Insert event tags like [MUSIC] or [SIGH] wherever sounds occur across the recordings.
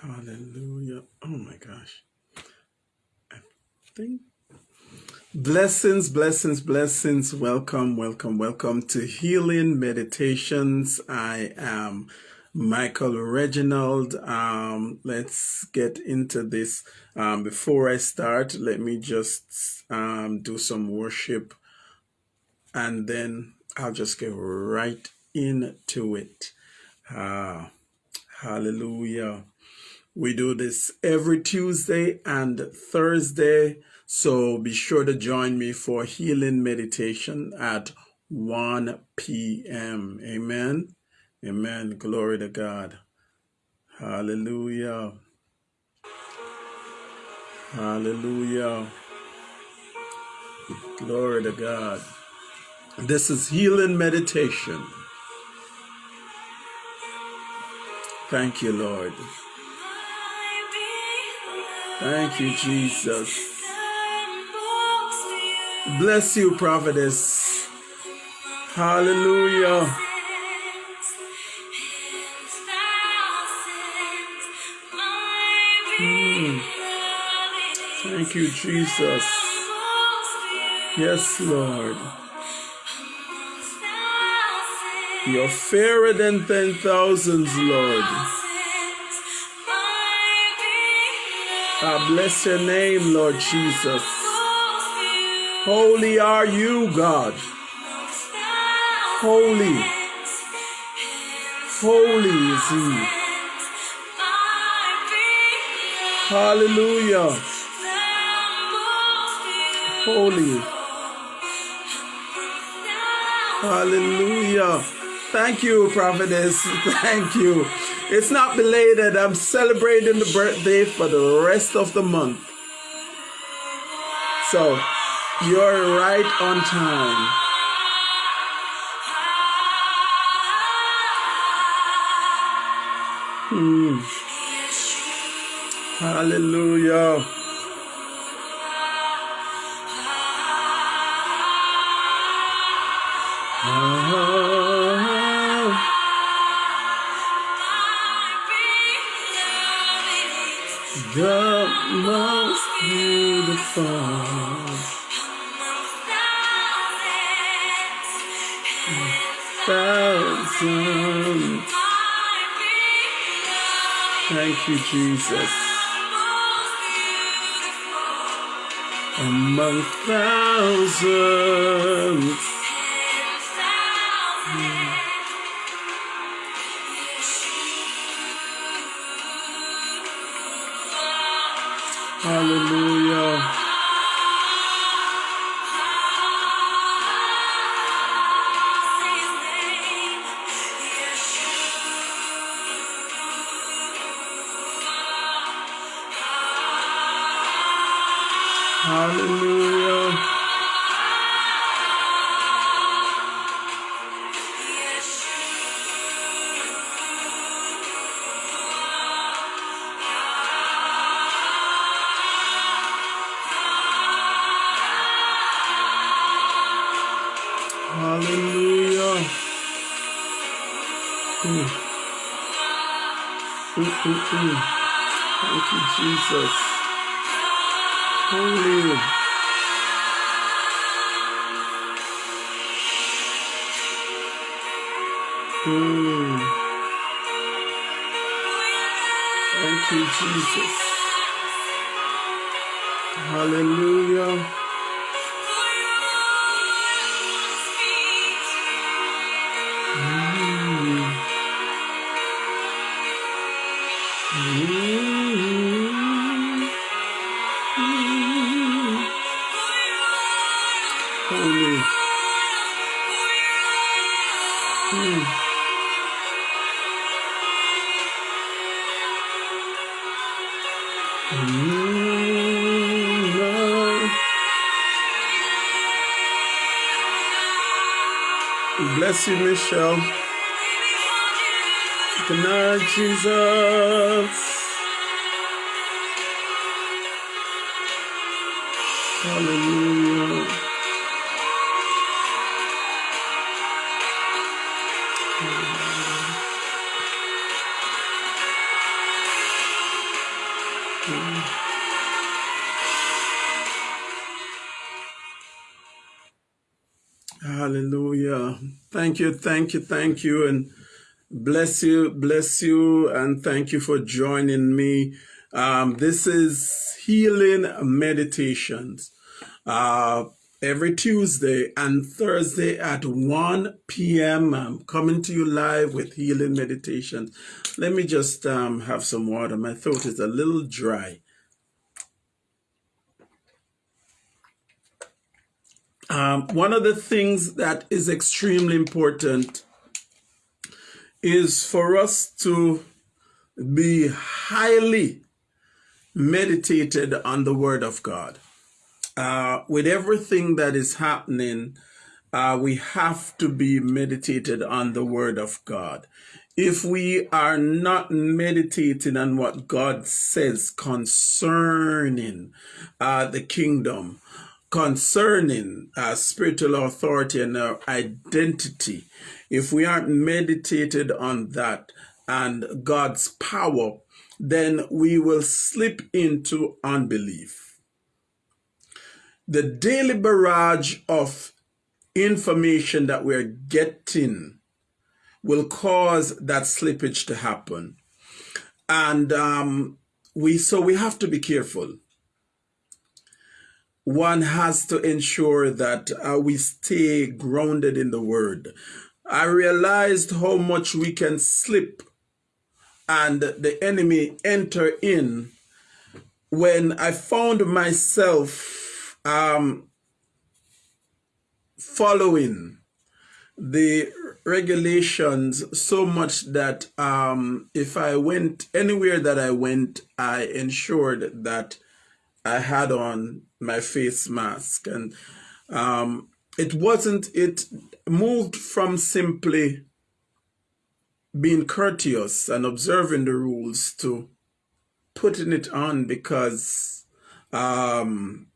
Hallelujah. Oh my gosh. I think blessings, blessings, blessings. Welcome, welcome, welcome to Healing Meditations. I am Michael Reginald. Um, let's get into this. Um, before I start, let me just um, do some worship and then I'll just get right into it. Ah, hallelujah. We do this every Tuesday and Thursday. So be sure to join me for healing meditation at 1 p.m. Amen. Amen. Glory to God. Hallelujah. Hallelujah. Glory to God. This is healing meditation. Thank you, Lord. Thank you, Jesus. Bless you, prophetess. Hallelujah. Mm. Thank you, Jesus. Yes, Lord. You're fairer than ten thousands, Lord. I bless your name, Lord Jesus. Holy are you, God. Holy. Holy is He. Hallelujah. Holy. Hallelujah. Thank you, prophetess. [LAUGHS] Thank you. It's not belated. I'm celebrating the birthday for the rest of the month. So you're right on time. Hmm. Hallelujah. The most beautiful. Thousands. Thank you, Jesus. Among thousands. Thank you, Jesus. Hallelujah. You, Michelle. Good night, Jesus. Hallelujah. Thank you, thank you, thank you, and bless you, bless you, and thank you for joining me. Um, this is Healing Meditations. Uh, every Tuesday and Thursday at 1 p.m. I'm coming to you live with Healing Meditations. Let me just um, have some water. My throat is a little dry. Um, one of the things that is extremely important is for us to be highly meditated on the Word of God. Uh, with everything that is happening, uh, we have to be meditated on the Word of God. If we are not meditating on what God says concerning uh, the kingdom, concerning our spiritual authority and our identity, if we aren't meditated on that and God's power, then we will slip into unbelief. The daily barrage of information that we're getting will cause that slippage to happen. And um, we so we have to be careful one has to ensure that uh, we stay grounded in the word. I realized how much we can slip and the enemy enter in when I found myself um, following the regulations so much that um, if I went anywhere that I went, I ensured that I had on my face mask. And um, it wasn't it moved from simply being courteous and observing the rules to putting it on because um,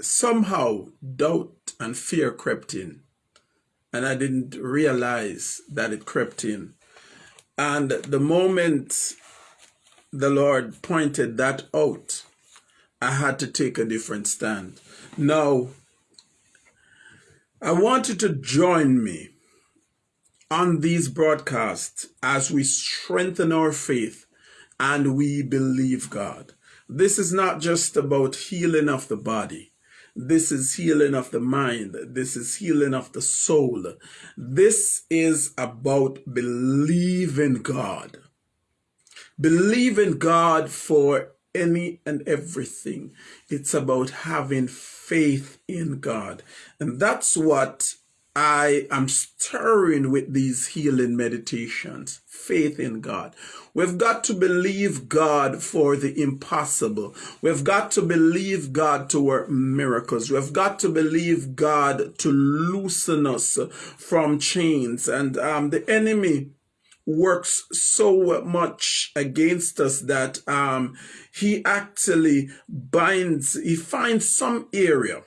somehow doubt and fear crept in. And I didn't realize that it crept in. And the moment the Lord pointed that out I had to take a different stand. Now, I want you to join me on these broadcasts as we strengthen our faith and we believe God. This is not just about healing of the body. This is healing of the mind. This is healing of the soul. This is about believing God. Believing God for any and everything. It's about having faith in God. And that's what I am stirring with these healing meditations. Faith in God. We've got to believe God for the impossible. We've got to believe God to work miracles. We've got to believe God to loosen us from chains. And um, the enemy works so much against us that um, he actually binds, he finds some area,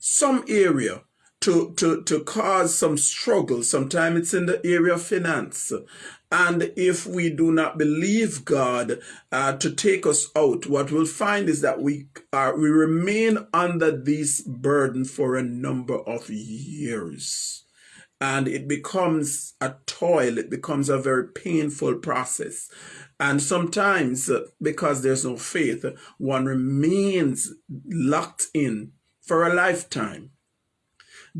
some area to, to, to cause some struggle. Sometimes it's in the area of finance. And if we do not believe God uh, to take us out, what we'll find is that we are, we remain under this burden for a number of years and it becomes a toil. It becomes a very painful process. And sometimes uh, because there's no faith one remains locked in for a lifetime.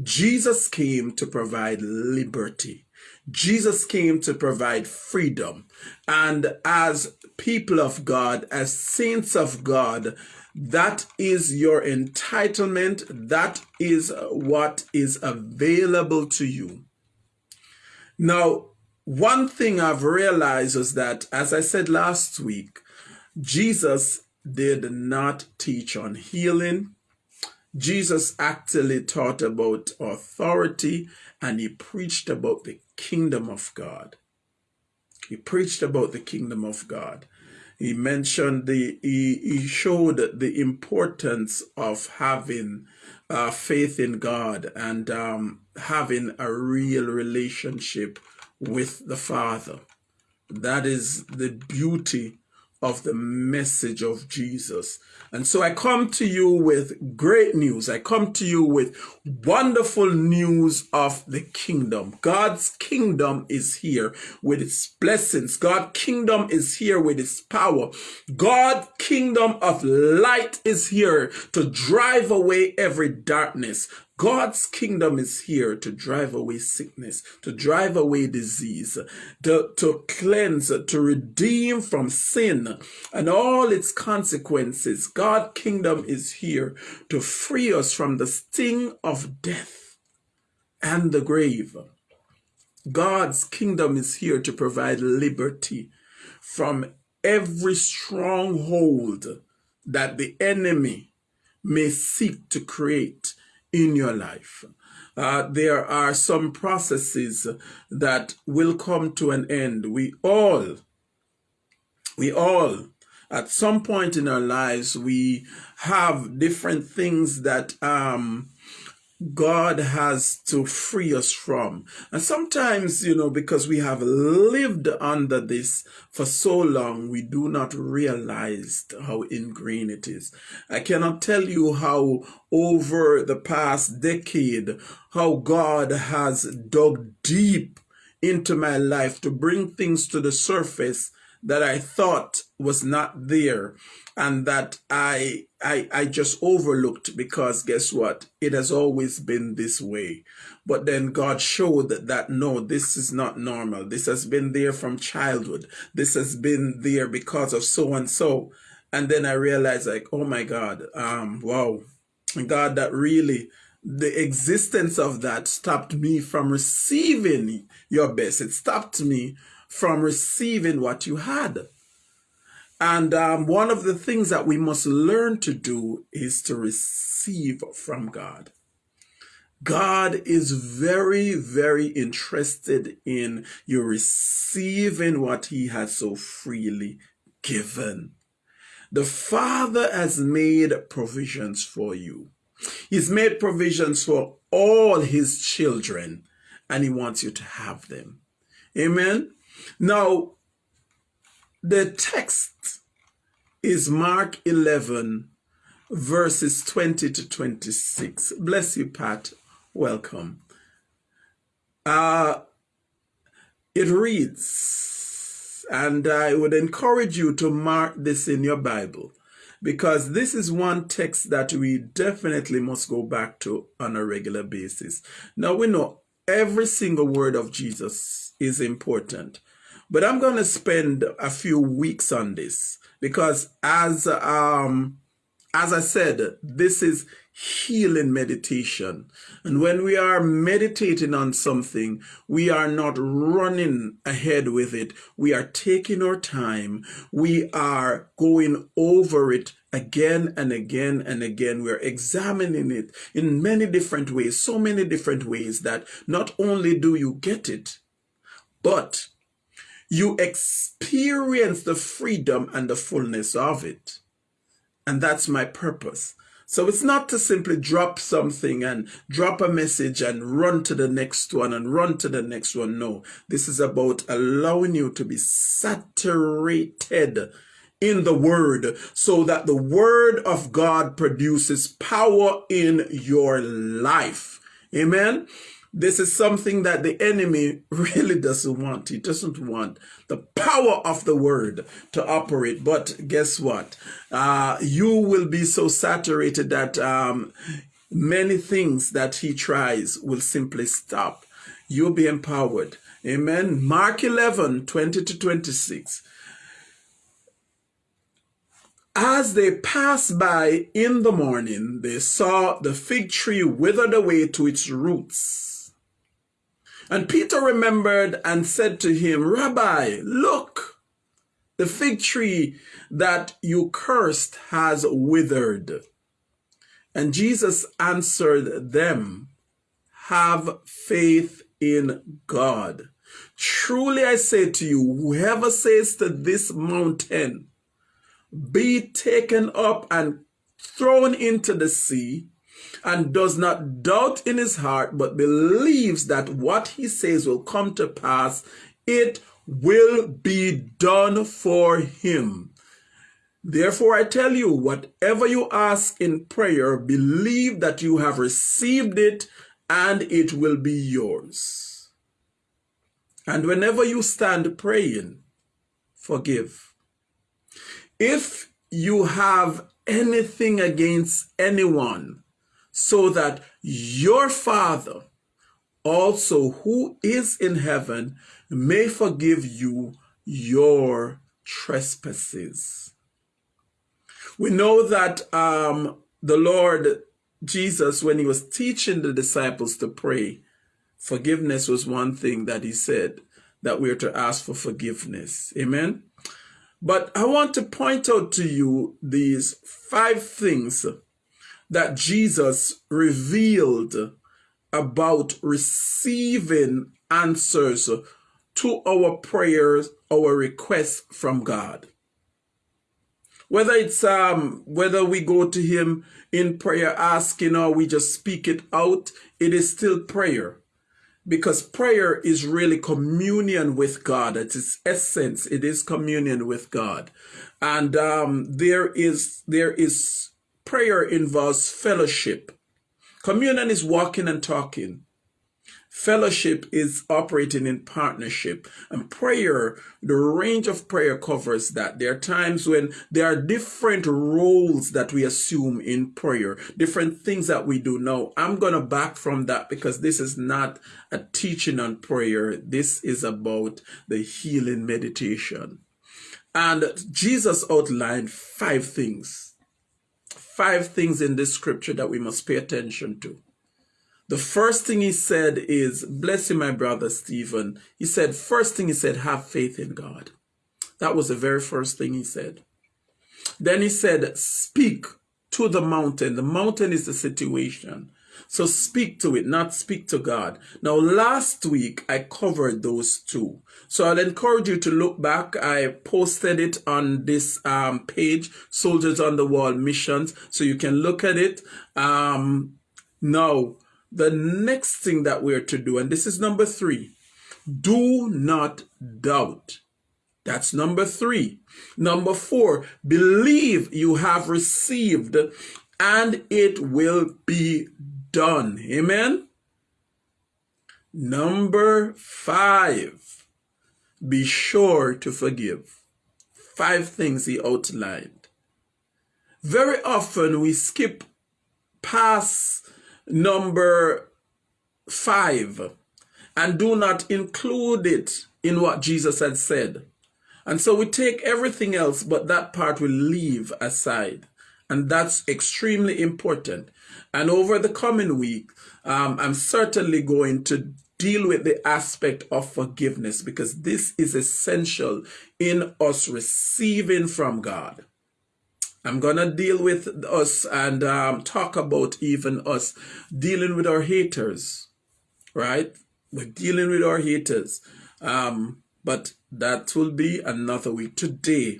Jesus came to provide liberty. Jesus came to provide freedom. And as people of God, as saints of God, that is your entitlement. That is uh, what is available to you. Now, one thing I've realized is that, as I said last week, Jesus did not teach on healing. Jesus actually taught about authority and he preached about the kingdom of God. He preached about the kingdom of God he mentioned the he, he showed the importance of having uh, faith in God and um, having a real relationship with the Father. That is the beauty of the message of Jesus. And so I come to you with great news. I come to you with wonderful news of the kingdom. God's kingdom is here with its blessings. God's kingdom is here with its power. God's kingdom of light is here to drive away every darkness. God's kingdom is here to drive away sickness, to drive away disease, to, to cleanse, to redeem from sin and all its consequences. God's kingdom is here to free us from the sting of death and the grave. God's kingdom is here to provide liberty from every stronghold that the enemy may seek to create in your life. Uh, there are some processes that will come to an end. We all, we all, at some point in our lives, we have different things that um, God has to free us from. And sometimes, you know, because we have lived under this for so long, we do not realize how ingrained it is. I cannot tell you how over the past decade, how God has dug deep into my life to bring things to the surface that I thought was not there and that I, I, I just overlooked because guess what? It has always been this way. But then God showed that, that no, this is not normal. This has been there from childhood. This has been there because of so and so. And then I realized like, oh my God, um, wow, God, that really the existence of that stopped me from receiving your best. It stopped me from receiving what you had. And um, one of the things that we must learn to do is to receive from God. God is very, very interested in you receiving what he has so freely given. The Father has made provisions for you. He's made provisions for all his children and he wants you to have them. Amen. Now, the text is Mark 11, verses 20 to 26. Bless you, Pat. Welcome. Uh, it reads, and I would encourage you to mark this in your Bible because this is one text that we definitely must go back to on a regular basis. Now we know every single word of Jesus is important. But I'm going to spend a few weeks on this because as um as I said, this is healing meditation. And when we are meditating on something, we are not running ahead with it. We are taking our time. We are going over it again and again and again. We're examining it in many different ways, so many different ways that not only do you get it, but you experience the freedom and the fullness of it. And that's my purpose. So it's not to simply drop something and drop a message and run to the next one and run to the next one. No, this is about allowing you to be saturated in the word so that the word of God produces power in your life. Amen. This is something that the enemy [LAUGHS] really doesn't want. He doesn't want the power of the word to operate. But guess what? Uh, you will be so saturated that um, many things that he tries will simply stop. You'll be empowered. Amen. Mark 11, 20 to 26. As they passed by in the morning, they saw the fig tree withered away to its roots. And Peter remembered and said to him, Rabbi, look, the fig tree that you cursed has withered. And Jesus answered them, Have faith in God. Truly I say to you, whoever says to this mountain, Be taken up and thrown into the sea, and does not doubt in his heart, but believes that what he says will come to pass, it will be done for him. Therefore, I tell you, whatever you ask in prayer, believe that you have received it and it will be yours. And whenever you stand praying, forgive. If you have anything against anyone, so that your Father also who is in heaven may forgive you your trespasses. We know that um, the Lord Jesus, when he was teaching the disciples to pray, forgiveness was one thing that he said that we are to ask for forgiveness. Amen. But I want to point out to you these five things that Jesus revealed about receiving answers to our prayers, our requests from God. Whether it's um whether we go to him in prayer asking or we just speak it out, it is still prayer. Because prayer is really communion with God. At its essence, it is communion with God. And um, there is there is prayer involves fellowship. Communion is walking and talking. Fellowship is operating in partnership. And prayer, the range of prayer covers that. There are times when there are different roles that we assume in prayer, different things that we do. Now, I'm going to back from that because this is not a teaching on prayer. This is about the healing meditation. And Jesus outlined five things. Five things in this scripture that we must pay attention to. The first thing he said is, bless you, my brother Stephen. He said, first thing he said, have faith in God. That was the very first thing he said. Then he said, speak to the mountain. The mountain is the situation. So speak to it, not speak to God. Now, last week I covered those two. So I'll encourage you to look back. I posted it on this um, page, Soldiers on the Wall Missions, so you can look at it. Um, now, the next thing that we're to do, and this is number three, do not doubt. That's number three. Number four, believe you have received and it will be done. Amen. Number five, be sure to forgive. Five things he outlined. Very often we skip past number five and do not include it in what Jesus had said. And so we take everything else, but that part we leave aside. And that's extremely important. And over the coming week, um, I'm certainly going to deal with the aspect of forgiveness because this is essential in us receiving from God. I'm going to deal with us and um, talk about even us dealing with our haters, right? We're dealing with our haters. Um, but that will be another week. Today,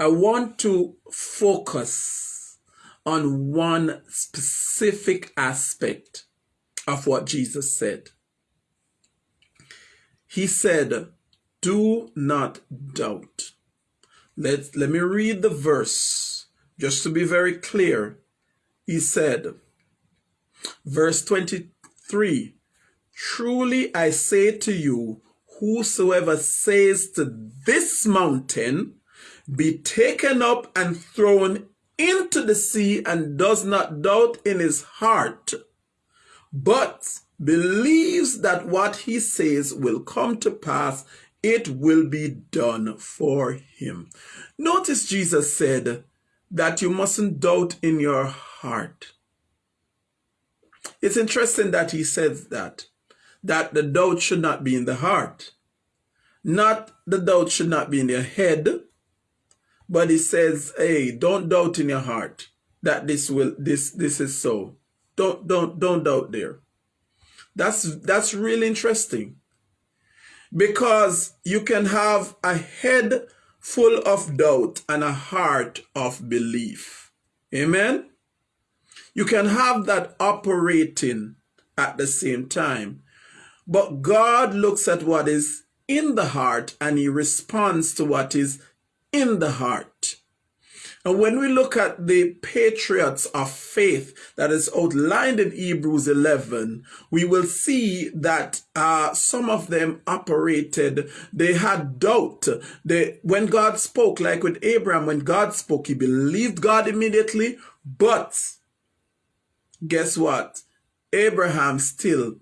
I want to focus on one specific aspect of what Jesus said. He said, Do not doubt. Let, let me read the verse just to be very clear. He said, verse 23 Truly I say to you, whosoever says to this mountain, be taken up and thrown into the sea, and does not doubt in his heart, but believes that what he says will come to pass, it will be done for him. Notice Jesus said that you mustn't doubt in your heart. It's interesting that he says that, that the doubt should not be in the heart. Not the doubt should not be in your head, but he says, hey, don't doubt in your heart that this will this this is so. Don't don't don't doubt there. That's that's really interesting because you can have a head full of doubt and a heart of belief. Amen? You can have that operating at the same time. But God looks at what is in the heart and he responds to what is in the heart. And when we look at the patriots of faith that is outlined in Hebrews 11, we will see that uh, some of them operated, they had doubt. They, when God spoke, like with Abraham, when God spoke, he believed God immediately, but guess what? Abraham still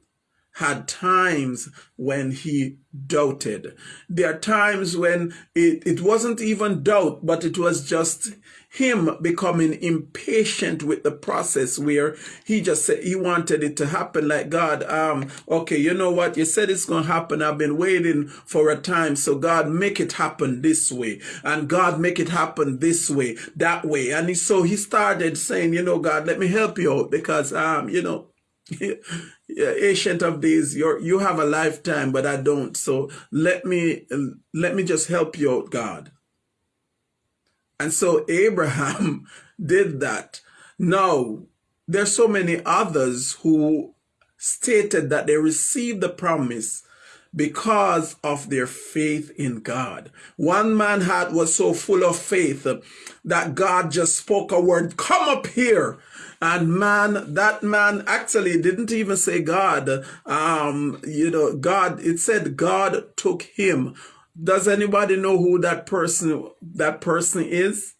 had times when he doubted. There are times when it, it wasn't even doubt, but it was just him becoming impatient with the process where he just said he wanted it to happen like God, um, okay, you know what? You said it's going to happen. I've been waiting for a time. So God, make it happen this way. And God, make it happen this way, that way. And he, so he started saying, you know, God, let me help you out because, um, you know, ancient of days you you have a lifetime but i don't so let me let me just help you out god and so abraham [LAUGHS] did that now there's so many others who stated that they received the promise because of their faith in God. One man had was so full of faith that God just spoke a word, come up here. And man, that man actually didn't even say God. Um, you know, God, it said God took him. Does anybody know who that person, that person is?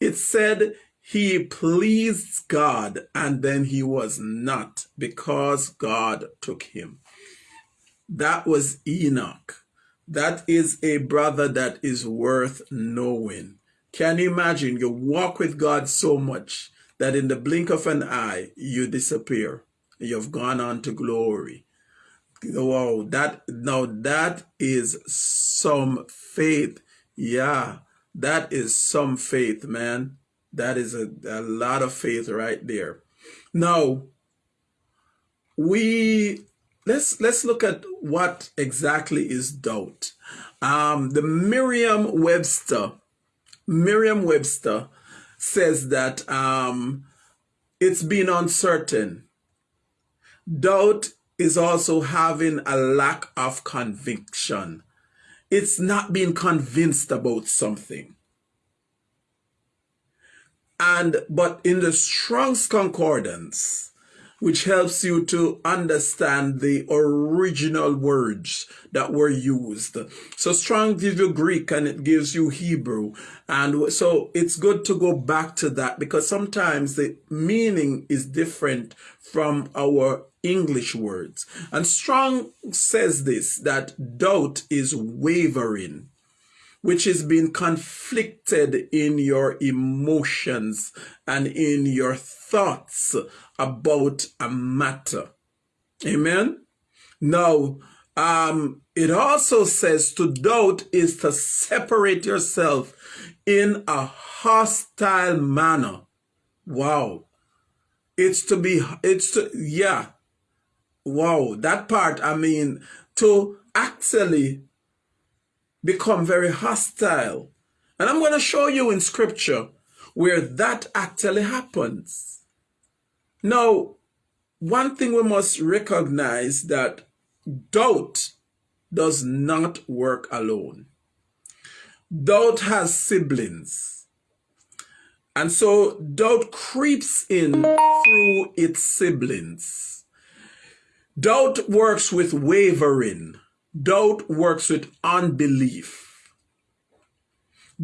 It said he pleased God and then he was not because God took him. That was Enoch. That is a brother that is worth knowing. Can you imagine? You walk with God so much that in the blink of an eye, you disappear. You've gone on to glory. Wow, that now that is some faith. Yeah, that is some faith, man. That is a, a lot of faith right there. Now, we let's let's look at what exactly is doubt. Um, the Merriam-Webster, Merriam-Webster says that um, it's been uncertain. Doubt is also having a lack of conviction. It's not being convinced about something. And but in the Strong's Concordance, which helps you to understand the original words that were used. So Strong gives you Greek and it gives you Hebrew. And so it's good to go back to that because sometimes the meaning is different from our English words. And Strong says this, that doubt is wavering which is being conflicted in your emotions and in your thoughts about a matter. Amen. Now, um, it also says to doubt is to separate yourself in a hostile manner. Wow. It's to be, it's to, yeah. Wow. That part, I mean, to actually become very hostile. And I'm going to show you in scripture where that actually happens. Now, one thing we must recognize that doubt does not work alone. Doubt has siblings. And so doubt creeps in through its siblings. Doubt works with wavering. Doubt works with unbelief.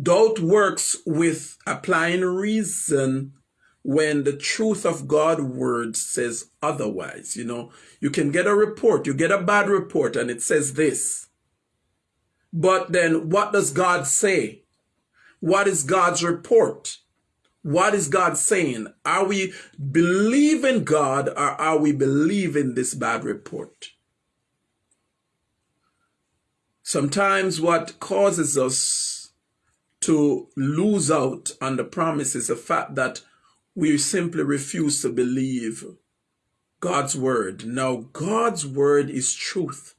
Doubt works with applying reason when the truth of God word says otherwise. You know, you can get a report, you get a bad report and it says this. But then what does God say? What is God's report? What is God saying? Are we believing God or are we believing this bad report? Sometimes what causes us to lose out on the promise is the fact that we simply refuse to believe God's word. Now, God's word is truth.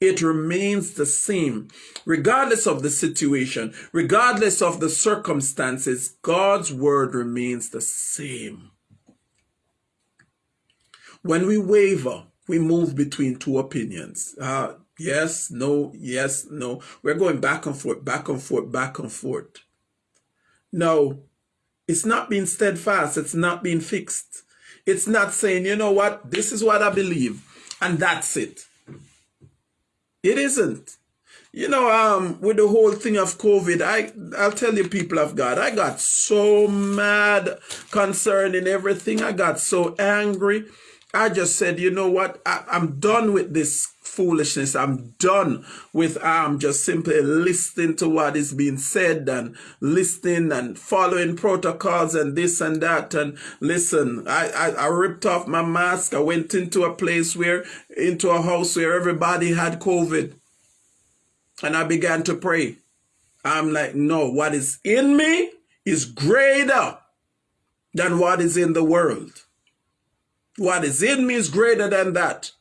It remains the same. Regardless of the situation, regardless of the circumstances, God's word remains the same. When we waver, we move between two opinions. Uh, Yes, no, yes, no. We're going back and forth, back and forth, back and forth. Now, It's not being steadfast. It's not being fixed. It's not saying, you know what, this is what I believe, and that's it. It isn't. You know, um, with the whole thing of COVID, I I'll tell you, people of God, I got so mad concerning everything. I got so angry. I just said, you know what? I, I'm done with this foolishness. I'm done with um just simply listening to what is being said and listening and following protocols and this and that. And listen, I, I, I ripped off my mask. I went into a place where into a house where everybody had COVID. And I began to pray. I'm like, no, what is in me is greater than what is in the world. What is in me is greater than that.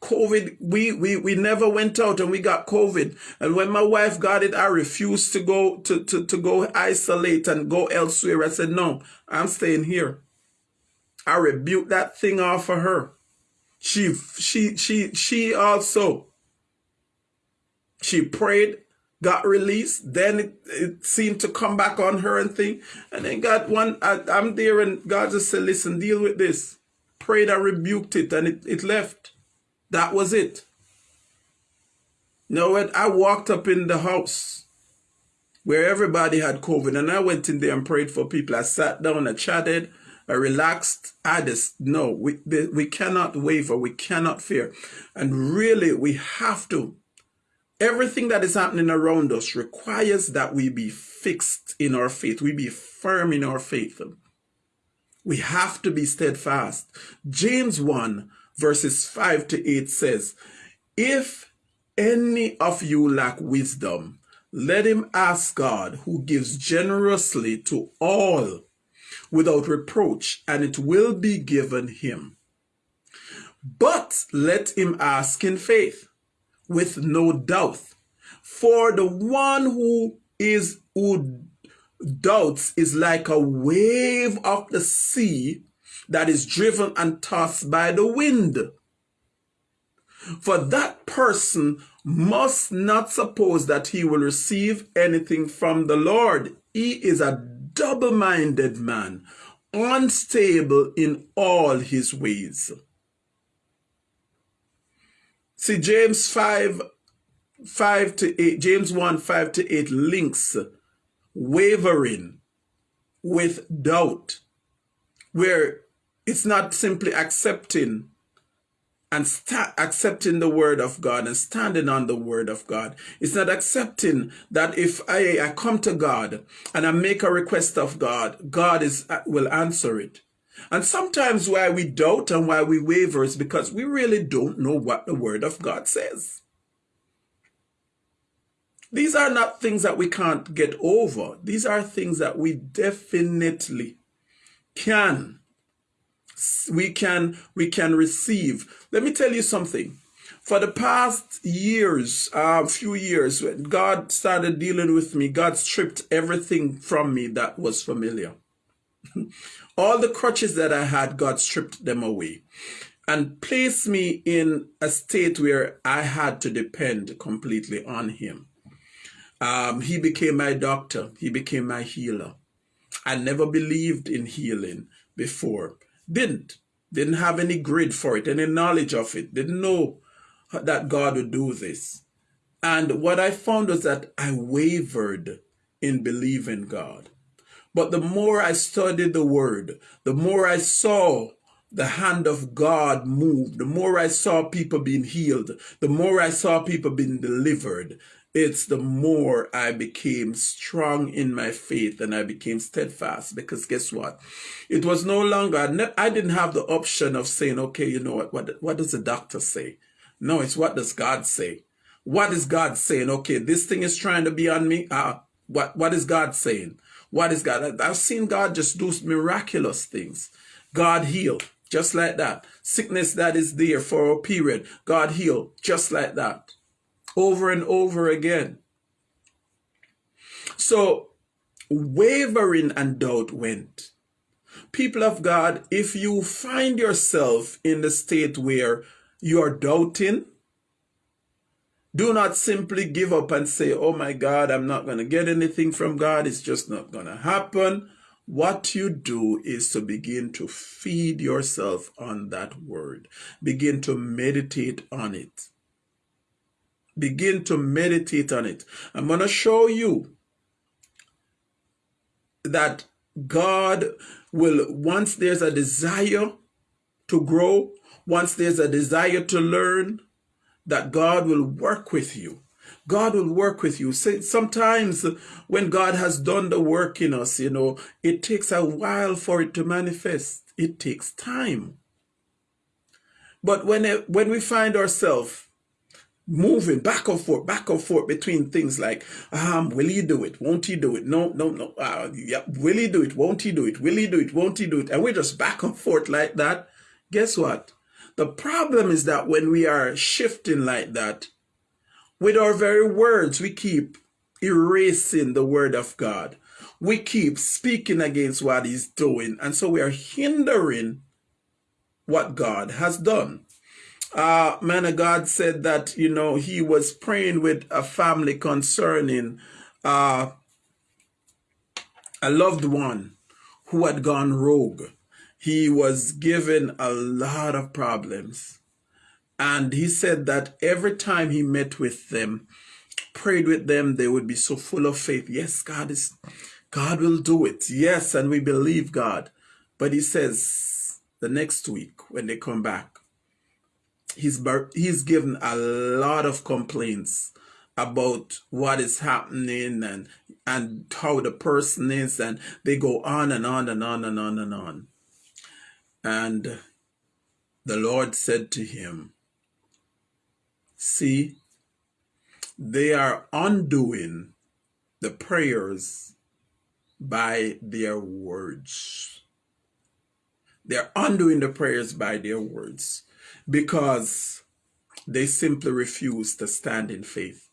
COVID, we, we, we never went out and we got COVID. And when my wife got it, I refused to go to, to, to go isolate and go elsewhere. I said, no, I'm staying here. I rebuked that thing off of her. She, she, she, she also she prayed, got released. Then it, it seemed to come back on her and thing. And then God, one, I, am there and God just said, listen, deal with this. Prayed, I rebuked it and it, it left. That was it. Now, when I walked up in the house where everybody had COVID and I went in there and prayed for people. I sat down, I chatted, I relaxed. I just, no, we, we cannot waver. We cannot fear. And really, we have to Everything that is happening around us requires that we be fixed in our faith. We be firm in our faith. We have to be steadfast. James 1 verses 5 to 8 says, If any of you lack wisdom, let him ask God who gives generously to all without reproach, and it will be given him. But let him ask in faith with no doubt. For the one who is who doubts is like a wave of the sea that is driven and tossed by the wind. For that person must not suppose that he will receive anything from the Lord. He is a double-minded man, unstable in all his ways. See, James 5, 5 to 8, James 1, 5 to 8 links wavering with doubt, where it's not simply accepting and accepting the word of God and standing on the word of God. It's not accepting that if I, I come to God and I make a request of God, God is uh, will answer it. And sometimes why we doubt and why we waver is because we really don't know what the Word of God says. These are not things that we can't get over. These are things that we definitely can. We can, we can receive. Let me tell you something. For the past years, a uh, few years, when God started dealing with me, God stripped everything from me that was familiar. [LAUGHS] All the crutches that I had, God stripped them away and placed me in a state where I had to depend completely on Him. Um, he became my doctor. He became my healer. I never believed in healing before. Didn't. Didn't have any grid for it, any knowledge of it. Didn't know that God would do this. And what I found was that I wavered in believing God. But the more I studied the word, the more I saw the hand of God move, the more I saw people being healed, the more I saw people being delivered, it's the more I became strong in my faith and I became steadfast because guess what? It was no longer, I didn't have the option of saying, okay, you know what, what, what does the doctor say? No, it's what does God say? What is God saying? Okay, this thing is trying to be on me. Uh, what, what is God saying? What is God? I've seen God just do miraculous things. God heal, just like that. Sickness that is there for a period, God heal, just like that. Over and over again. So, wavering and doubt went. People of God, if you find yourself in the state where you are doubting, do not simply give up and say, oh my God, I'm not going to get anything from God. It's just not going to happen. what you do is to begin to feed yourself on that word. Begin to meditate on it. Begin to meditate on it. I'm going to show you that God will, once there's a desire to grow, once there's a desire to learn, that God will work with you. God will work with you. Sometimes when God has done the work in us, you know, it takes a while for it to manifest. It takes time. But when, it, when we find ourselves moving back and forth, back and forth between things like, um, will he do it? Won't he do it? No, no, no. Uh, yeah, will he do it? Won't he do it? Will he do it? Won't he do it? And we're just back and forth like that. Guess what? The problem is that when we are shifting like that, with our very words, we keep erasing the word of God. We keep speaking against what he's doing. And so we are hindering what God has done. Uh, man of God said that, you know, he was praying with a family concerning uh, a loved one who had gone rogue. He was given a lot of problems. And he said that every time he met with them, prayed with them, they would be so full of faith. Yes, God is, God will do it. Yes, and we believe God. But he says the next week when they come back, he's he's given a lot of complaints about what is happening and and how the person is and they go on and on and on and on and on. And the lord said to him see they are undoing the prayers by their words. They're undoing the prayers by their words because they simply refuse to stand in faith.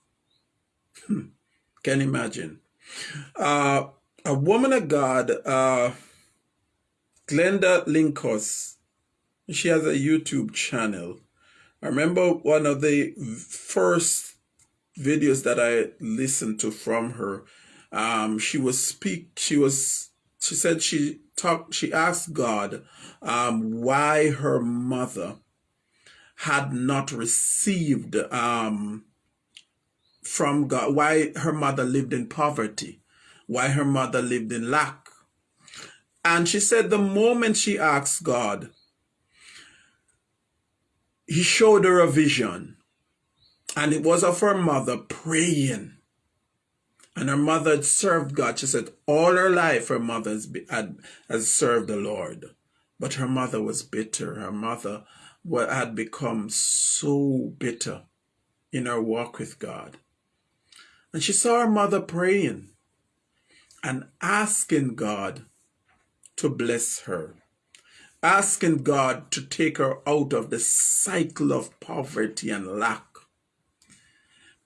Hmm. Can imagine. Uh, a woman of God, uh, Glenda Linkos, she has a YouTube channel. I remember one of the first videos that I listened to from her. Um, she was speak. She was. She said she talked. She asked God um, why her mother had not received um, from God, why her mother lived in poverty, why her mother lived in lack. And she said the moment she asked God, he showed her a vision. And it was of her mother praying. And her mother had served God. She said all her life her mother has, had, has served the Lord. But her mother was bitter. Her mother what had become so bitter in her walk with God. And she saw her mother praying and asking God to bless her, asking God to take her out of the cycle of poverty and lack.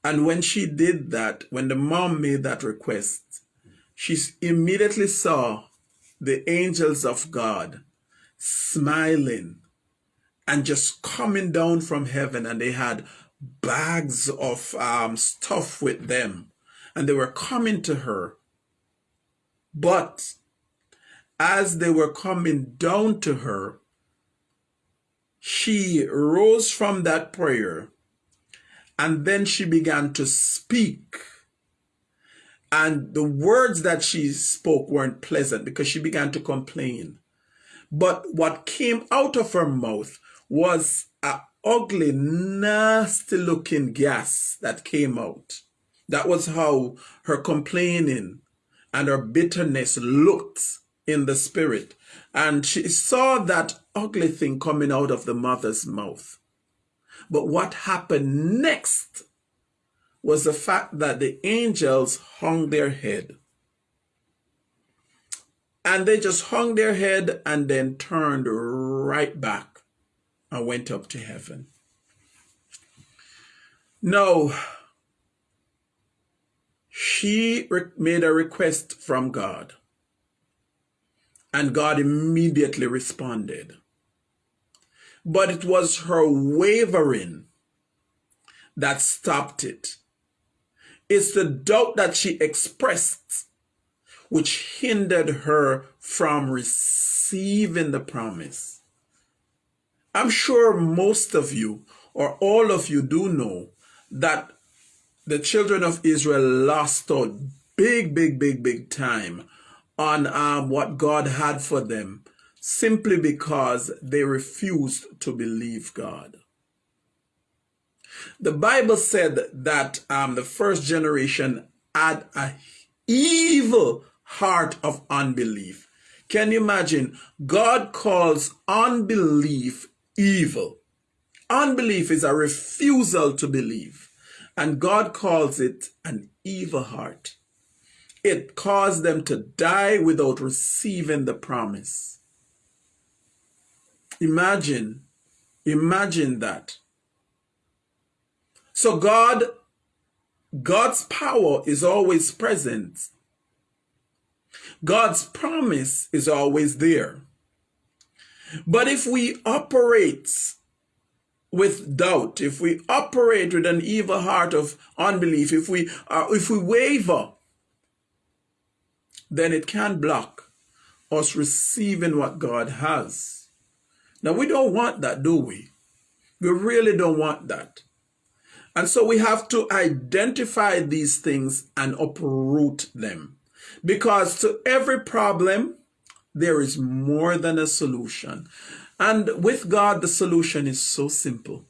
And when she did that, when the mom made that request, she immediately saw the angels of God smiling and just coming down from heaven and they had bags of um, stuff with them and they were coming to her. But as they were coming down to her, she rose from that prayer and then she began to speak. And the words that she spoke weren't pleasant because she began to complain. But what came out of her mouth was a ugly, nasty looking gas that came out. That was how her complaining and her bitterness looked in the spirit. And she saw that ugly thing coming out of the mother's mouth. But what happened next was the fact that the angels hung their head. And they just hung their head and then turned right back I went up to heaven. No, she made a request from God, and God immediately responded. But it was her wavering that stopped it. It's the doubt that she expressed which hindered her from receiving the promise. I'm sure most of you or all of you do know that the children of Israel lost out big, big, big, big time on um, what God had for them simply because they refused to believe God. The Bible said that um, the first generation had a evil heart of unbelief. Can you imagine? God calls unbelief evil. Unbelief is a refusal to believe. And God calls it an evil heart. It caused them to die without receiving the promise. Imagine, imagine that. So God, God's power is always present. God's promise is always there. But if we operate with doubt, if we operate with an evil heart of unbelief, if we uh, if we waver, then it can block us receiving what God has. Now we don't want that, do we? We really don't want that. And so we have to identify these things and uproot them. Because to every problem, there is more than a solution. And with God, the solution is so simple.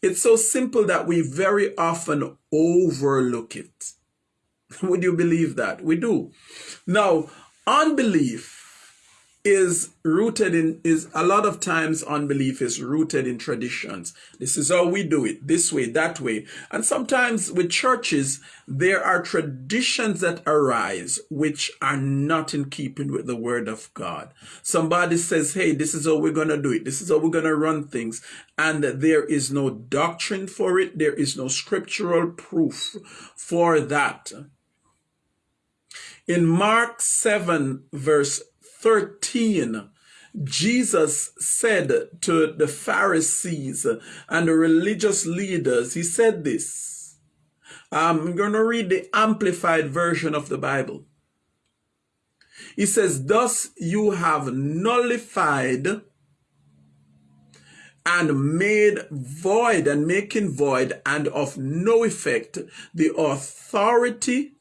It's so simple that we very often overlook it. [LAUGHS] Would you believe that? We do. Now, unbelief is rooted in is a lot of times unbelief is rooted in traditions. This is how we do it this way that way. And sometimes with churches there are traditions that arise which are not in keeping with the word of god. Somebody says hey this is how we're going to do it. This is how we're going to run things. And there is no doctrine for it. There is no scriptural proof for that. In mark 7 verse 13, Jesus said to the Pharisees and the religious leaders, he said this. I'm going to read the amplified version of the Bible. He says, Thus you have nullified and made void and making void and of no effect the authority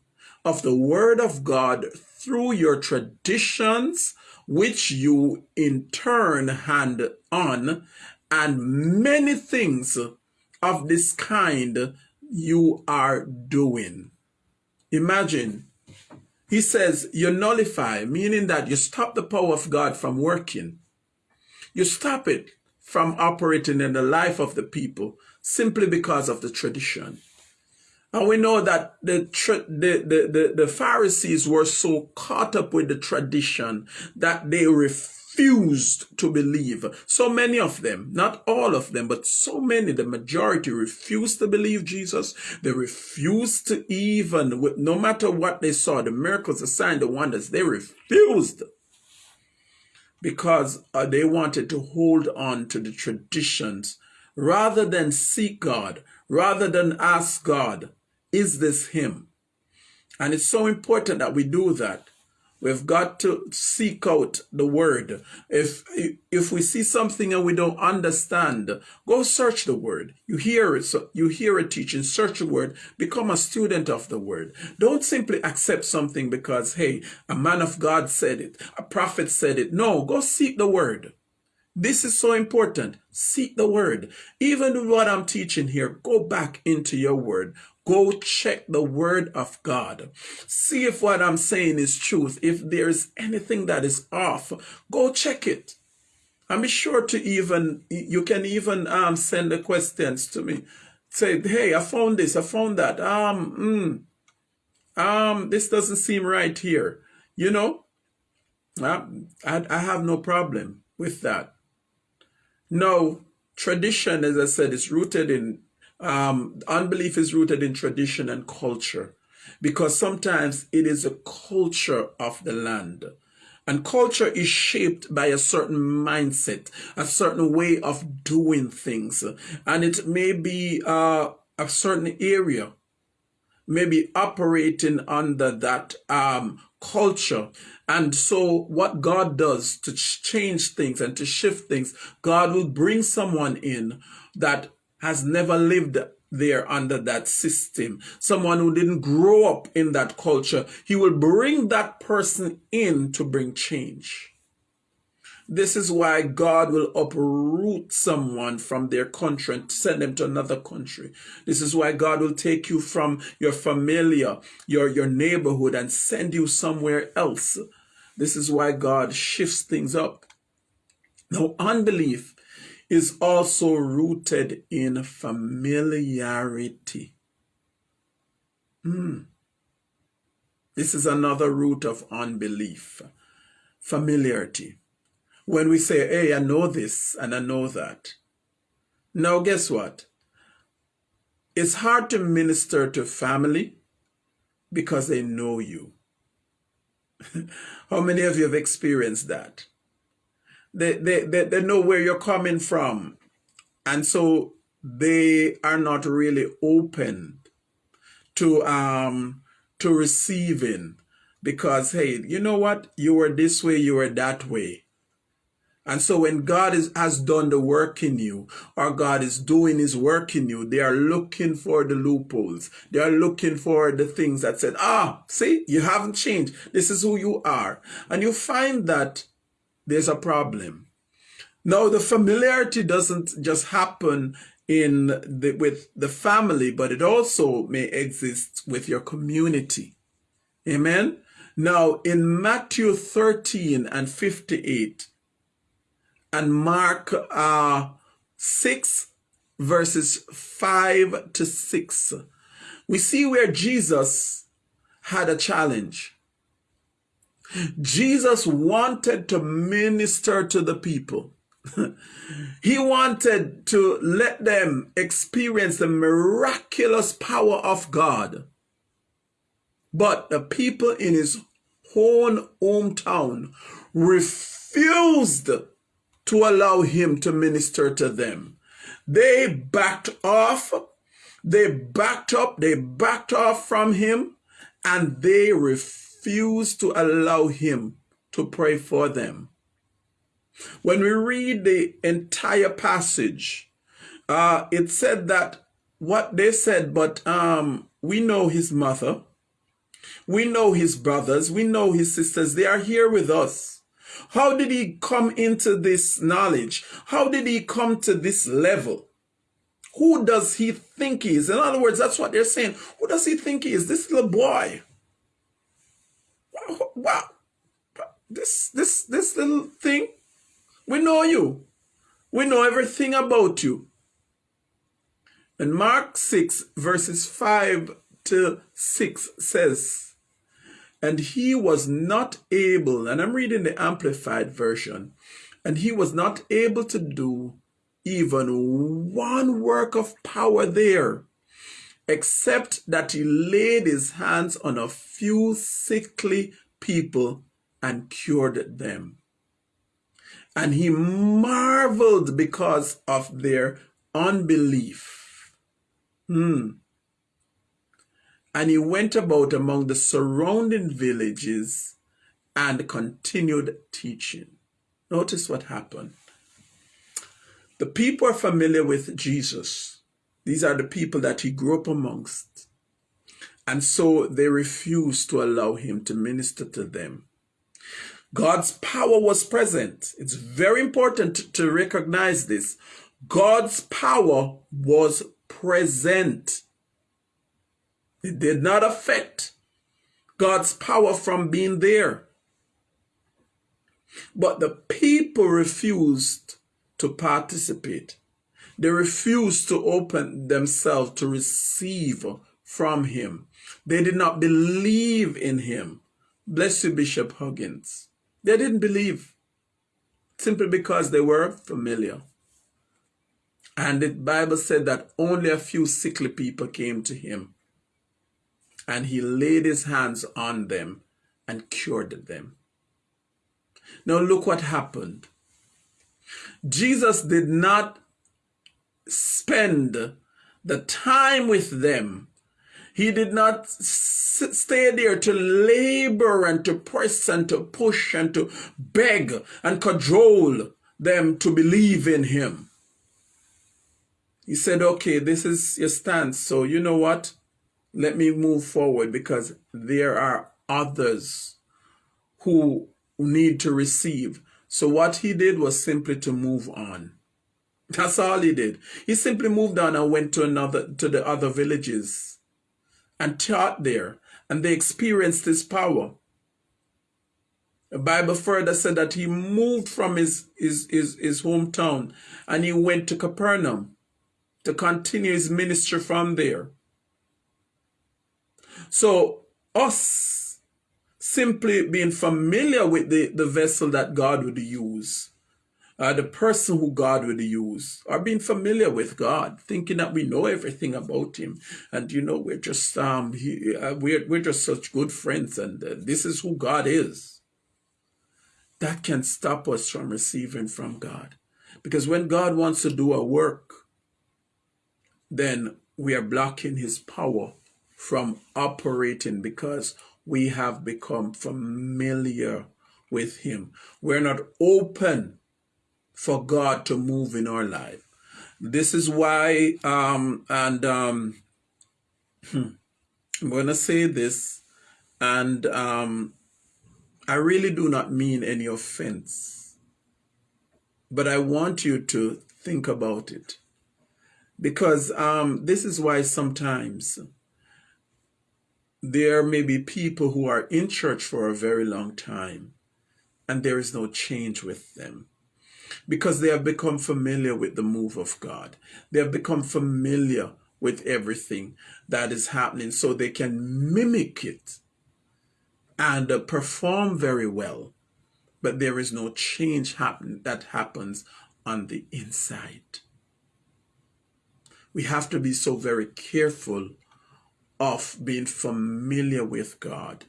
of the word of God through your traditions, which you in turn hand on, and many things of this kind you are doing. Imagine, he says, you nullify, meaning that you stop the power of God from working. You stop it from operating in the life of the people simply because of the tradition. And we know that the, the, the, the, Pharisees were so caught up with the tradition that they refused to believe. So many of them, not all of them, but so many, the majority refused to believe Jesus. They refused to even, no matter what they saw, the miracles, the signs, the wonders, they refused because uh, they wanted to hold on to the traditions rather than seek God, rather than ask God is this him? And it's so important that we do that. We've got to seek out the word. If if we see something and we don't understand, go search the word. You hear it, so you hear a teaching, search the word, become a student of the word. Don't simply accept something because hey, a man of God said it, a prophet said it. No, go seek the word. This is so important. Seek the word. Even what I'm teaching here, go back into your word. Go check the word of God. See if what I'm saying is truth. If there's anything that is off, go check it. Be sure to even, you can even um, send the questions to me. Say, hey, I found this, I found that. Um, mm, um, this doesn't seem right here. You know, I, I have no problem with that. No, tradition, as I said, is rooted in um, unbelief is rooted in tradition and culture because sometimes it is a culture of the land. And culture is shaped by a certain mindset, a certain way of doing things. And it may be uh, a certain area, maybe operating under that um, culture. And so what God does to change things and to shift things, God will bring someone in that has never lived there under that system, someone who didn't grow up in that culture. He will bring that person in to bring change. This is why God will uproot someone from their country and send them to another country. This is why God will take you from your familiar, your, your neighborhood, and send you somewhere else. This is why God shifts things up. Now, unbelief is also rooted in familiarity. Mm. This is another root of unbelief familiarity when we say, hey, I know this and I know that. Now, guess what? It's hard to minister to family because they know you. [LAUGHS] How many of you have experienced that? They, they, they, they know where you're coming from. And so they are not really open to um to receiving because hey you know what you were this way you were that way and so when God is, has done the work in you, or God is doing his work in you, they are looking for the loopholes. They are looking for the things that said, ah, see, you haven't changed. This is who you are. And you find that there's a problem. Now, the familiarity doesn't just happen in the, with the family, but it also may exist with your community. Amen. Now, in Matthew 13 and 58, and Mark uh, 6, verses 5 to 6, we see where Jesus had a challenge. Jesus wanted to minister to the people. [LAUGHS] he wanted to let them experience the miraculous power of God. But the people in his own hometown refused to allow him to minister to them. They backed off, they backed up, they backed off from him, and they refused to allow him to pray for them. When we read the entire passage, uh, it said that what they said, but um, we know his mother, we know his brothers, we know his sisters, they are here with us. How did he come into this knowledge? How did he come to this level? Who does he think he is? In other words, that's what they're saying. Who does he think he is? This little boy. Wow. This, this, this little thing. We know you. We know everything about you. And Mark 6 verses 5 to 6 says, and he was not able, and I'm reading the Amplified Version, and he was not able to do even one work of power there, except that he laid his hands on a few sickly people and cured them. And he marveled because of their unbelief. Hmm and he went about among the surrounding villages and continued teaching. Notice what happened. The people are familiar with Jesus. These are the people that he grew up amongst. And so they refused to allow him to minister to them. God's power was present. It's very important to recognize this. God's power was present. It did not affect God's power from being there. But the people refused to participate. They refused to open themselves to receive from him. They did not believe in him. Bless you, Bishop Huggins. They didn't believe simply because they were familiar. And the Bible said that only a few sickly people came to him and he laid his hands on them and cured them. Now look what happened. Jesus did not spend the time with them. He did not stay there to labor and to press and to push and to beg and cajole them to believe in him. He said, okay, this is your stance. So you know what? Let me move forward because there are others who need to receive. So what he did was simply to move on. That's all he did. He simply moved on and went to another to the other villages and taught there. And they experienced his power. The Bible further said that he moved from his, his, his, his hometown and he went to Capernaum to continue his ministry from there. So us simply being familiar with the, the vessel that God would use, uh, the person who God would use, or being familiar with God, thinking that we know everything about Him, and you know we're just um he, uh, we're we're just such good friends, and uh, this is who God is. That can stop us from receiving from God, because when God wants to do a work, then we are blocking his power from operating because we have become familiar with him. We're not open for God to move in our life. This is why, um, and um, I'm going to say this, and um, I really do not mean any offense, but I want you to think about it because um, this is why sometimes there may be people who are in church for a very long time and there is no change with them because they have become familiar with the move of God. They have become familiar with everything that is happening so they can mimic it and uh, perform very well. But there is no change happen that happens on the inside we have to be so very careful of being familiar with God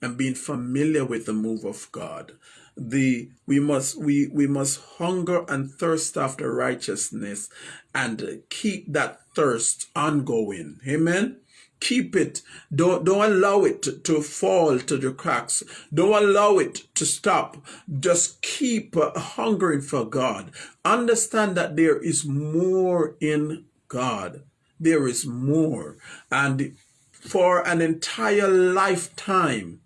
and being familiar with the move of God. The we must we we must hunger and thirst after righteousness and keep that thirst ongoing. Amen. Keep it. Don't don't allow it to, to fall to the cracks. Don't allow it to stop. Just keep hungering for God. Understand that there is more in God. There is more. And for an entire lifetime,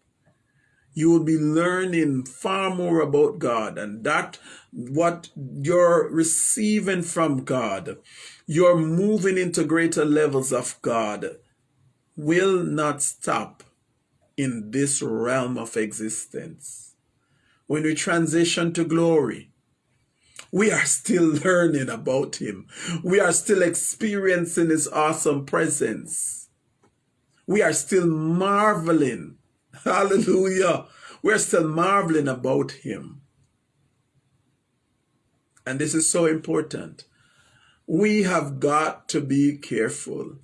you will be learning far more about God and that what you're receiving from God, you're moving into greater levels of God, will not stop in this realm of existence. When we transition to glory, we are still [LAUGHS] learning about him. We are still experiencing his awesome presence. We are still marveling. [LAUGHS] Hallelujah. We're still marveling about him. And this is so important. We have got to be careful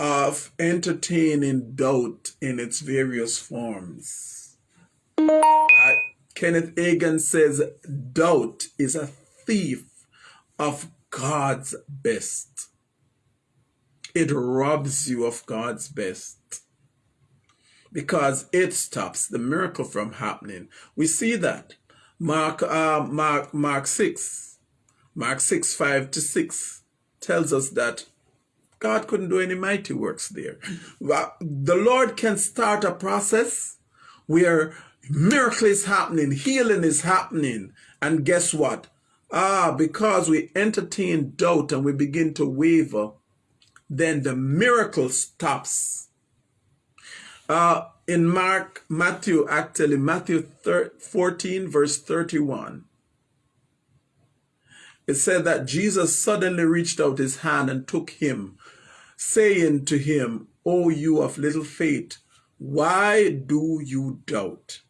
of entertaining doubt in its various forms. Uh, Kenneth Hagin says doubt is a thief of God's best. It robs you of God's best because it stops the miracle from happening. We see that. Mark, uh, Mark, Mark 6, Mark 6, 5 to 6 tells us that God couldn't do any mighty works there. The Lord can start a process where Miracle is happening, healing is happening. And guess what? Ah, because we entertain doubt and we begin to waver, then the miracle stops. Uh, in Mark, Matthew, actually, Matthew 14, verse 31, it said that Jesus suddenly reached out his hand and took him, saying to him, O you of little faith, why do you doubt?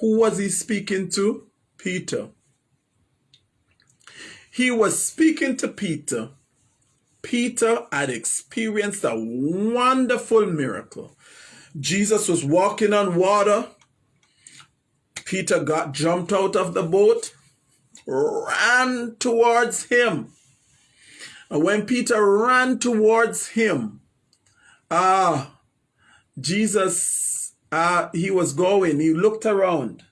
Who was he speaking to? Peter. He was speaking to Peter. Peter had experienced a wonderful miracle. Jesus was walking on water. Peter got jumped out of the boat, ran towards him. And when Peter ran towards him, Ah, uh, Jesus, uh, he was going, he looked around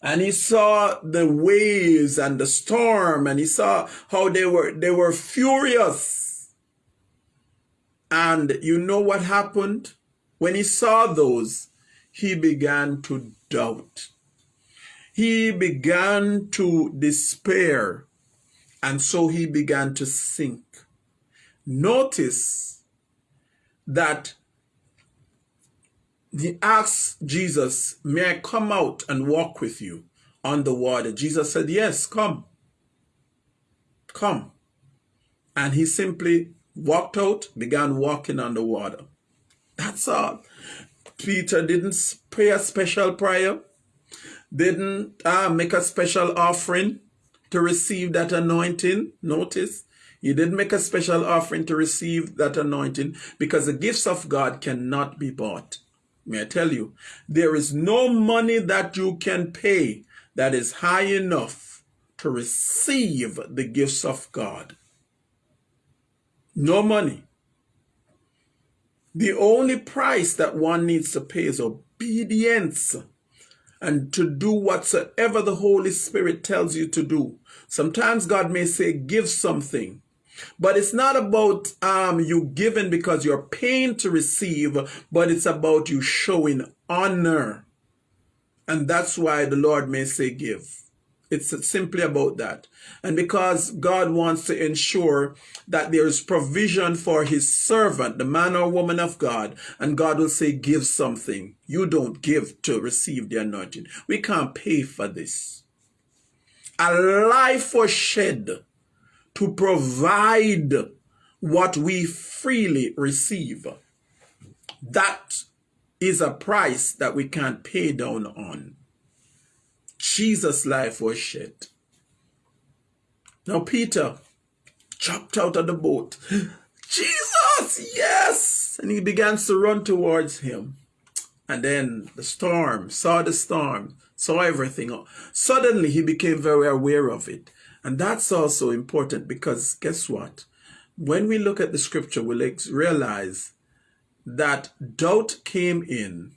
and he saw the waves and the storm and he saw how they were they were furious and you know what happened when he saw those he began to doubt he began to despair and so he began to sink notice that he asked Jesus, May I come out and walk with you on the water? Jesus said, Yes, come. Come. And he simply walked out, began walking on the water. That's all. Peter didn't pray a special prayer, didn't uh, make a special offering to receive that anointing. Notice, he didn't make a special offering to receive that anointing because the gifts of God cannot be bought. May I tell you, there is no money that you can pay that is high enough to receive the gifts of God. No money. The only price that one needs to pay is obedience and to do whatsoever the Holy Spirit tells you to do. Sometimes God may say, give something. But it's not about um, you giving because you're paying to receive, but it's about you showing honor. And that's why the Lord may say give. It's simply about that. And because God wants to ensure that there is provision for his servant, the man or woman of God, and God will say, give something. You don't give to receive the anointing. We can't pay for this. A life was shed to provide what we freely receive. That is a price that we can't pay down on. Jesus' life was shed. Now Peter jumped out of the boat. [GASPS] Jesus, yes! And he begins to run towards him. And then the storm, saw the storm, saw everything. Suddenly he became very aware of it. And that's also important because guess what? When we look at the scripture, we'll realize that doubt came in,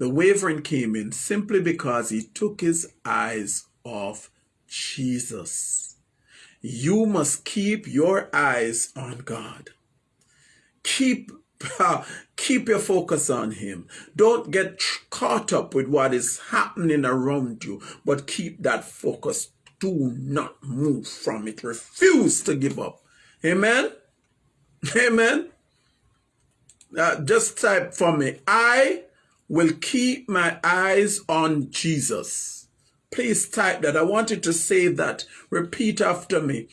the wavering came in simply because he took his eyes off Jesus. You must keep your eyes on God. Keep [LAUGHS] keep your focus on him. Don't get caught up with what is happening around you, but keep that focus do not move from it. Refuse to give up. Amen. Amen. Uh, just type for me. I will keep my eyes on Jesus. Please type that. I want you to say that. Repeat after me.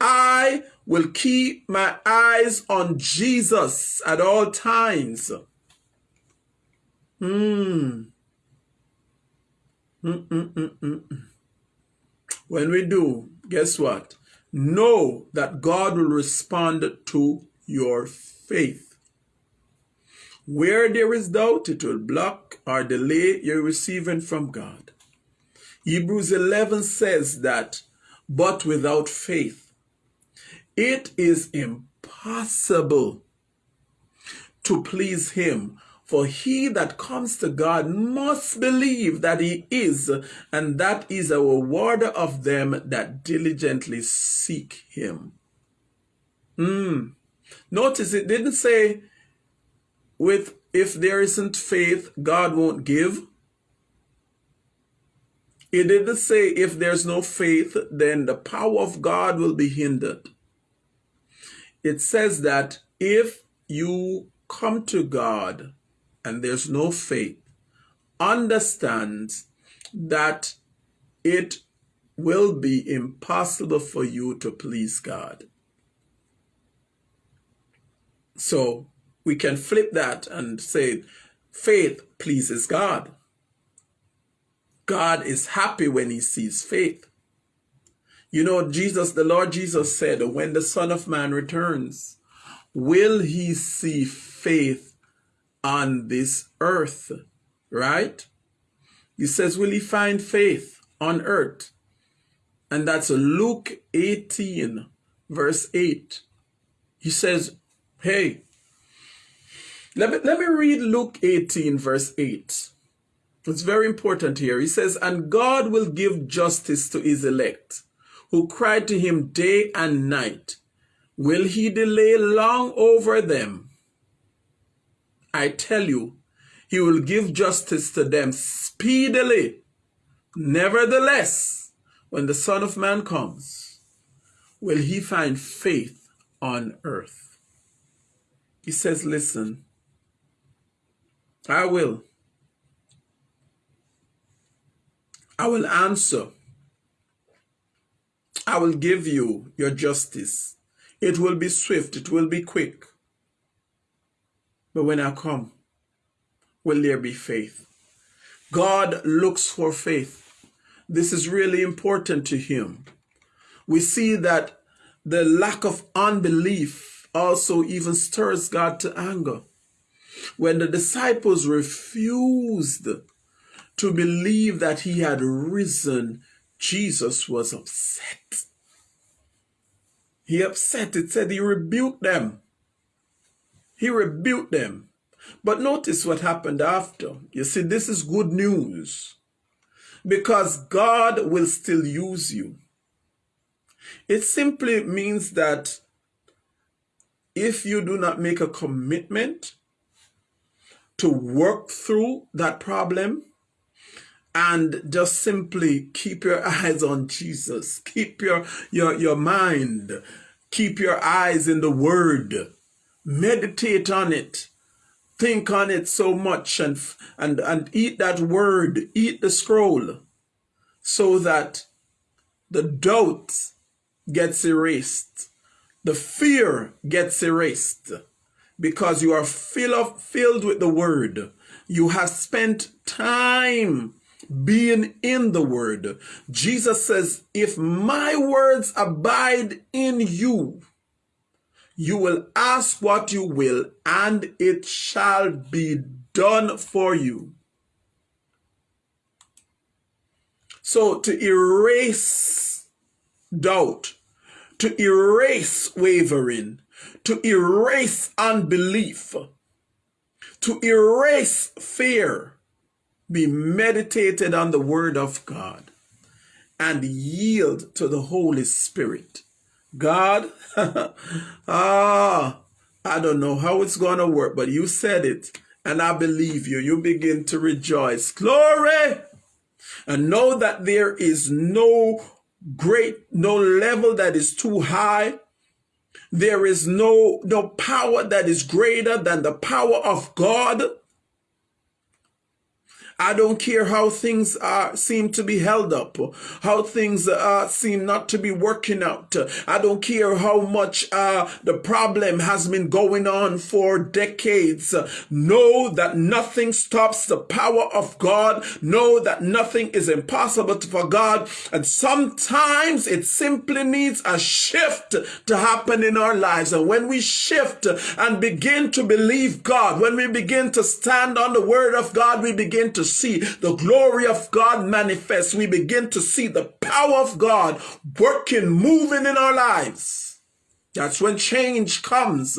I will keep my eyes on Jesus at all times. Mm -mm -mm when we do, guess what? Know that God will respond to your faith. Where there is doubt, it will block or delay your receiving from God. Hebrews 11 says that, but without faith, it is impossible to please him. For he that comes to God must believe that he is, and that is a rewarder of them that diligently seek him. Mm. Notice it didn't say with if there isn't faith, God won't give. It didn't say if there's no faith, then the power of God will be hindered. It says that if you come to God and there's no faith understand that it will be impossible for you to please God. So we can flip that and say faith pleases God. God is happy when he sees faith. You know, Jesus, the Lord Jesus said, when the Son of Man returns, will he see faith on this earth, right? He says, will he find faith on earth? And that's Luke 18, verse 8. He says, Hey, let me, let me read Luke 18, verse 8. It's very important here. He says, And God will give justice to his elect, who cry to him day and night. Will he delay long over them? I tell you, he will give justice to them speedily. Nevertheless, when the Son of Man comes, will he find faith on earth? He says, Listen, I will. I will answer. I will give you your justice. It will be swift, it will be quick. But when I come, will there be faith? God looks for faith. This is really important to him. We see that the lack of unbelief also even stirs God to anger. When the disciples refused to believe that he had risen, Jesus was upset. He upset. It said he rebuked them. He rebuked them. But notice what happened after. You see, this is good news because God will still use you. It simply means that if you do not make a commitment to work through that problem and just simply keep your [LAUGHS] eyes on Jesus, keep your, your, your mind, keep your eyes in the Word, meditate on it, think on it so much and and and eat that word. Eat the scroll. So that the doubt gets erased. The fear gets erased because you are fill of, filled with the word you have spent time being in the word jesus says if my words abide in you you will ask what you will, and it shall be done for you. So to erase doubt, to erase wavering, to erase unbelief, to erase fear, be meditated on the word of God and yield to the Holy Spirit. God, [LAUGHS] ah, I don't know how it's going to work, but you said it, and I believe you. You begin to rejoice. Glory! And know that there is no great, no level that is too high. There is no, no power that is greater than the power of God. I don't care how things uh, seem to be held up, how things uh, seem not to be working out. I don't care how much uh, the problem has been going on for decades. Know that nothing stops the power of God. Know that nothing is impossible for God. And sometimes it simply needs a shift to happen in our lives. And when we shift and begin to believe God, when we begin to stand on the word of God, we begin to see the glory of God manifest. We begin to see the power of God working, moving in our lives. That's when change comes.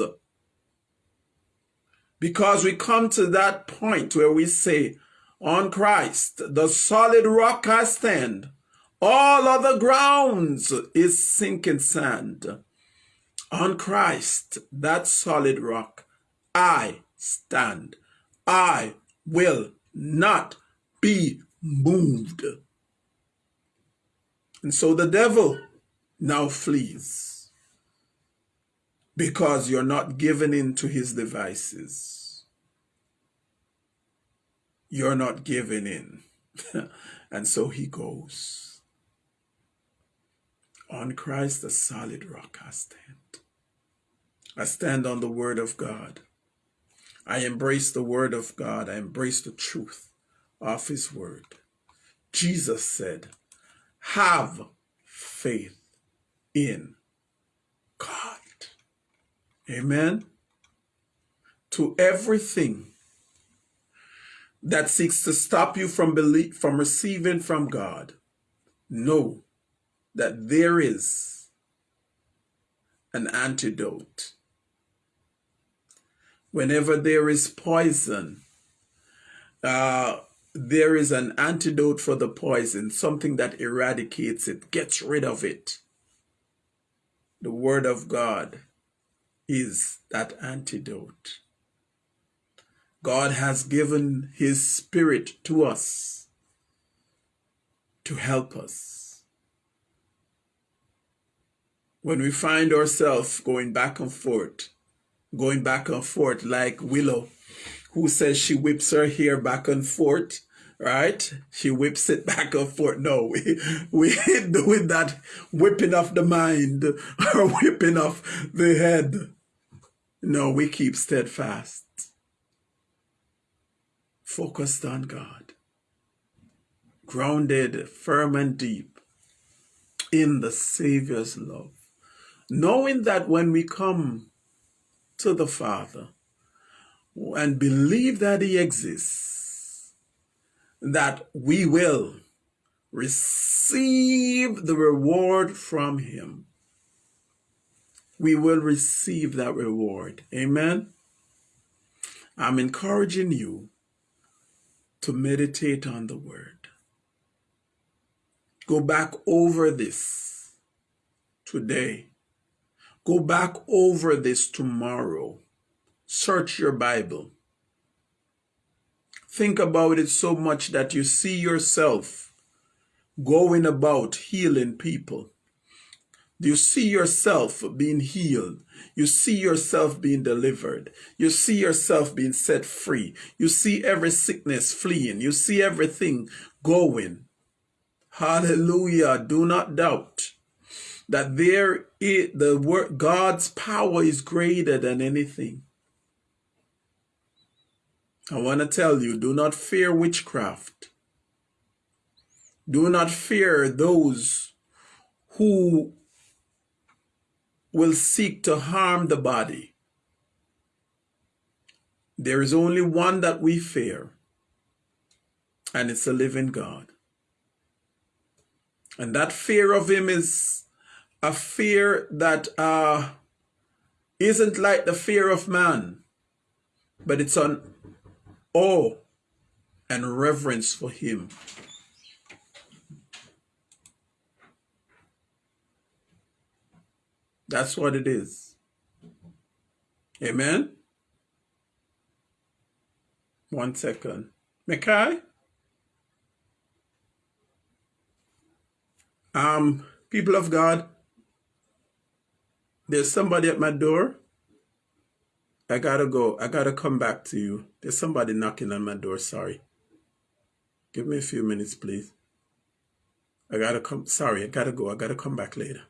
Because we come to that point where we say, on Christ, the solid rock I stand. All other grounds is sinking sand. On Christ, that solid rock, I stand. I will not be moved. And so the devil now flees because you're not given in to his devices. You're not given in. [LAUGHS] and so he goes. On Christ, the solid rock, I stand. I stand on the word of God. I embrace the word of God. I embrace the truth of his word. Jesus said, have faith in God. Amen. To everything that seeks to stop you from belief, from receiving from God, know that there is an antidote. Whenever there is poison, uh, there is an antidote for the poison, something that eradicates it, gets rid of it. The Word of God is that antidote. God has given His Spirit to us to help us. When we find ourselves going back and forth, going back and forth like Willow, who says she whips her hair back and forth, right? She whips it [LAUGHS] back and forth. No, we, we doing that whipping of the mind [LAUGHS] or whipping of the head. No, we keep steadfast, focused on God, grounded firm and deep in the Savior's love, knowing that when we come to the Father and believe that He exists, that we will receive the reward from Him we will receive that reward. Amen. I'm encouraging you to meditate on the word. Go back over this today. Go back over this tomorrow. Search your Bible. Think about it so much that you see yourself going about healing people you see yourself being healed. You see yourself being delivered. You see yourself being set free. You see every sickness fleeing. You see everything going. Hallelujah. Do not doubt that there is the word God's power is greater than anything. I want to tell you, do not fear witchcraft. Do not fear those who will seek to harm the body. There is only one that we fear, and it's a living God. And that fear of him is a fear that uh, isn't like the fear of man, but it's an awe and reverence for him. That's what it is. Amen? One second. Mekai? Um, people of God, there's somebody at my door. I gotta go. I gotta come back to you. There's somebody knocking on my door. Sorry. Give me a few minutes, please. I gotta come. Sorry, I gotta go. I gotta come back later.